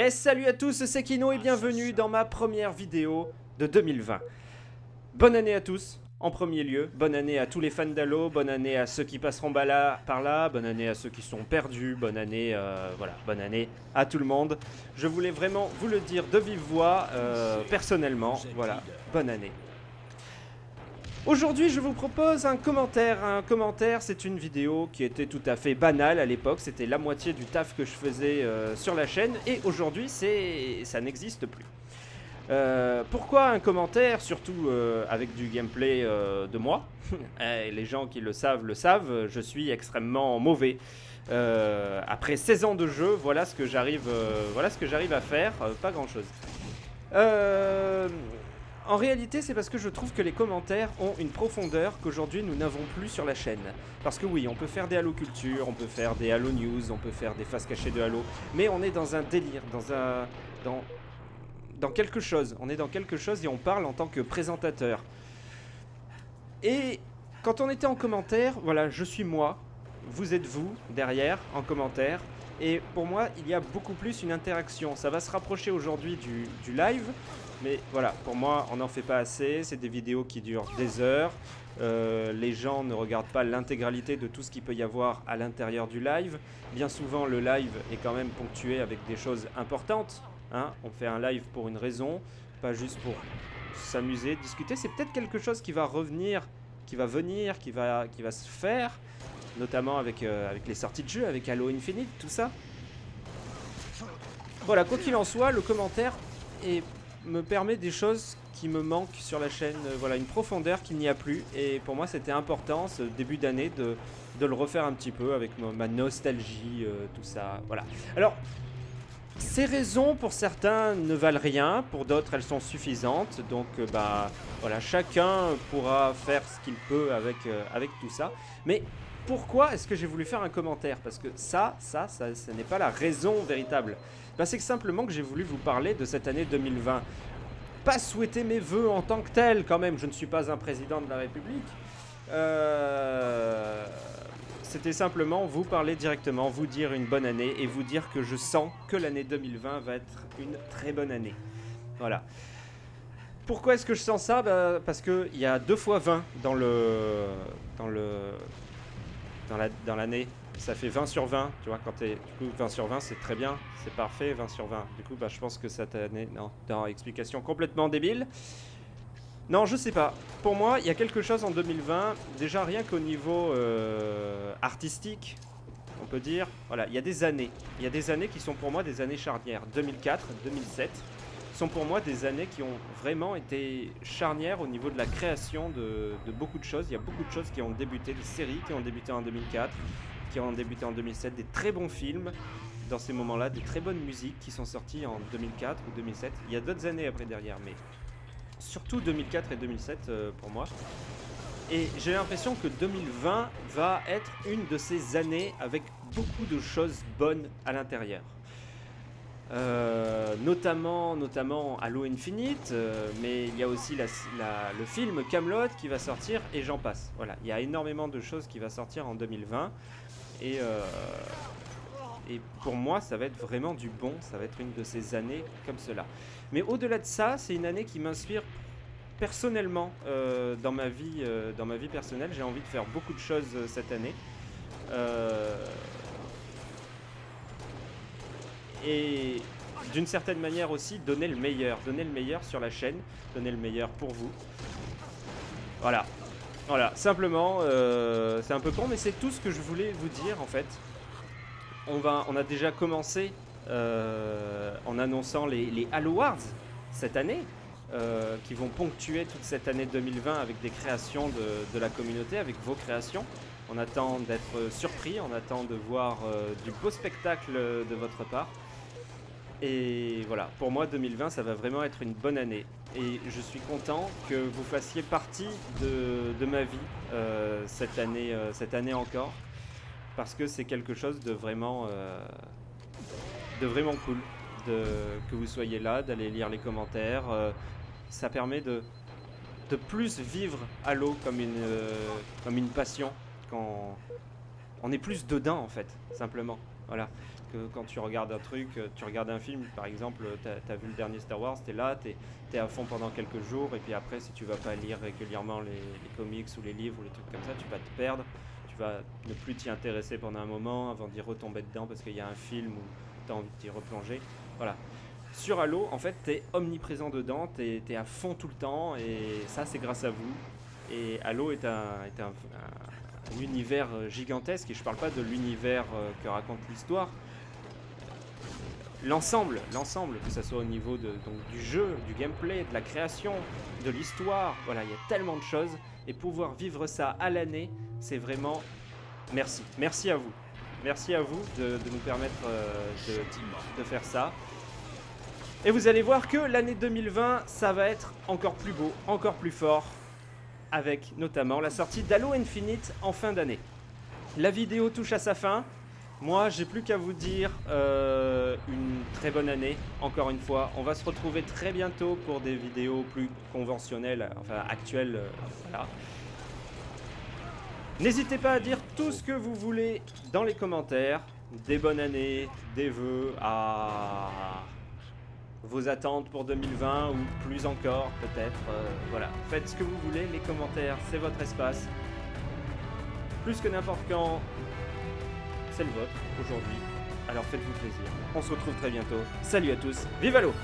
Et salut à tous, c'est Kino et bienvenue dans ma première vidéo de 2020. Bonne année à tous, en premier lieu. Bonne année à tous les fans d'Halo, bonne année à ceux qui passeront par là, bonne année à ceux qui sont perdus, bonne année, euh, voilà, bonne année à tout le monde. Je voulais vraiment vous le dire de vive voix, euh, personnellement, voilà, bonne année. Aujourd'hui, je vous propose un commentaire. Un commentaire, c'est une vidéo qui était tout à fait banale à l'époque. C'était la moitié du taf que je faisais euh, sur la chaîne. Et aujourd'hui, ça n'existe plus. Euh, pourquoi un commentaire, surtout euh, avec du gameplay de moi? Eh, Les gens qui le savent, le savent, je suis extrêmement mauvais. après 16 ans de jeu, voilà ce que j'arrive voilà à faire, pas grand chose. En réalité, c'est parce que je trouve que les commentaires ont une profondeur qu'aujourd'hui nous n'avons plus sur la chaîne. Parce que oui, on peut faire des Halo Culture, on peut faire des Halo News, on peut faire des faces cachées de Halo, mais on est dans un délire, dans un... dans quelque chose. On est dans quelque chose et on parle en tant que présentateur. Et quand on était en commentaire, voilà, je suis moi, vous êtes vous, derrière, en commentaire, et pour moi, il y a beaucoup plus une interaction. Ça va se rapprocher aujourd'hui du, live, mais voilà, pour moi, on n'en fait pas assez. C'est des vidéos qui durent des heures. Euh, les gens ne regardent pas l'intégralité de tout ce qu'il peut y avoir à l'intérieur du live. Bien souvent, le live est quand même ponctué avec des choses importantes. Hein. On fait un live pour une raison, pas juste pour s'amuser, discuter. C'est peut-être quelque chose qui va revenir, qui va venir, qui va, qui va se faire, notamment avec, euh, avec les sorties de jeux, avec Halo Infinite, tout ça. Voilà, quoi qu'il en soit, le commentaire est me permet des choses qui me manquent sur la chaîne, euh, voilà, une profondeur qu'il n'y a plus. Et pour moi, c'était important, ce début d'année, de, de, le refaire un petit peu avec ma, nostalgie, euh, tout ça, voilà. Alors, ces raisons, pour certains, ne valent rien, pour d'autres, elles sont suffisantes. Donc, bah, voilà, chacun pourra faire ce qu'il peut avec, avec tout ça. Mais pourquoi est-ce que j'ai voulu faire un commentaire Parce que ça, ça, ça, ce n'est pas la raison véritable. Ben, c'est simplement que j'ai voulu vous parler de cette année 2020. Pas souhaiter mes voeux en tant que tel, quand même, je ne suis pas un président de la République. Euh, c'était simplement vous parler directement, vous dire une bonne année et vous dire que je sens que l'année 2020 va être une très bonne année. Voilà. Pourquoi est-ce que je sens ça? Ben, Parce qu'il y a deux fois 20 dans le, dans le, dans l'année. La, ça fait 20 sur 20, tu vois, quand t'es... Du coup, 20 sur 20, c'est très bien, c'est parfait, 20 sur 20. Du coup, bah, je pense que cette année... Non, dans explication complètement débile. Non, je sais pas. Pour moi, il y a quelque chose en 2020, déjà rien qu'au niveau euh, artistique, on peut dire. Voilà, il y a des années. Il y a des années qui sont pour moi des années charnières. 2004, 2007 sont pour moi des années qui ont vraiment été charnières au niveau de la création de, beaucoup de choses. Il y a beaucoup de choses qui ont débuté, des séries qui ont débuté en 2004, qui ont débuté en 2007, des très bons films dans ces moments-là, des très bonnes musiques qui sont sorties en 2004 ou 2007. Il y a d'autres années après derrière, mais surtout 2004 et 2007 euh, pour moi. Et j'ai l'impression que 2020 va être une de ces années avec beaucoup de choses bonnes à l'intérieur. Euh, notamment, notamment Halo Infinite, euh, mais il y a aussi le film Camelot qui va sortir et j'en passe. Voilà, il y a énormément de choses qui va sortir en 2020 et, euh, et pour moi ça va être vraiment du bon, ça va être une de ces années comme cela. Mais au-delà de ça, c'est une année qui m'inspire personnellement dans, ma vie, dans ma vie personnelle. J'ai envie de faire beaucoup de choses cette année et d'une certaine manière aussi donner le meilleur, donner le meilleur sur la chaîne, donner le meilleur pour vous. Voilà, voilà, simplement, euh, c'est un peu con, mais c'est tout ce que je voulais vous dire en fait. On, va, on a déjà commencé euh, en annonçant les, les cette année, euh, qui vont ponctuer toute cette année 2020 avec des créations de la communauté, avec vos créations. On attend d'être surpris, on attend de voir du beau spectacle de votre part. Et voilà, pour moi 2020 ça va vraiment être une bonne année. Et je suis content que vous fassiez partie de, ma vie euh, cette, année, euh, cette année encore. Parce que c'est quelque chose de vraiment, euh, de vraiment cool. De, que vous soyez là, d'aller lire les commentaires. ça permet de, de plus vivre Halo comme comme une passion. Quand on est plus dedans en fait, simplement. Voilà. Que quand tu regardes un truc, euh, tu regardes un film, par exemple, tu as, vu le dernier Star Wars, tu es là, tu es, à fond pendant quelques jours, et puis après, si tu vas pas lire régulièrement les, comics ou les livres ou les trucs comme ça, tu vas te perdre, tu vas ne plus t'y intéresser pendant un moment avant d'y retomber dedans parce qu'il y a un film où tu as envie de t'y replonger. Voilà. Sur Halo, en fait, tu es omniprésent dedans, tu es, à fond tout le temps, et ça, c'est grâce à vous. Et Halo est un, univers gigantesque, et je parle pas de l'univers euh, que raconte l'histoire. L'ensemble, l'ensemble, que ce soit au niveau du jeu, du gameplay, de la création, de l'histoire, voilà, il y a tellement de choses, et pouvoir vivre ça à l'année, c'est vraiment merci. Merci à vous. Merci à vous de, nous permettre euh, de faire ça. Et vous allez voir que l'année 2020, ça va être encore plus beau, encore plus fort, avec notamment la sortie d'Halo Infinite en fin d'année. La vidéo touche à sa fin. Moi, j'ai plus qu'à vous dire euh, une très bonne année, encore une fois. On va se retrouver très bientôt pour des vidéos plus conventionnelles, enfin actuelles. Euh, voilà. N'hésitez pas à dire tout ce que vous voulez dans les commentaires. Des bonnes années, des vœux à vos attentes pour 2020 ou plus encore peut-être. Euh, voilà, faites ce que vous voulez, les commentaires, c'est votre espace. Plus que n'importe quand, c'est le vôtre aujourd'hui. Alors faites-vous plaisir. On se retrouve très bientôt. Salut à tous, vive l'eau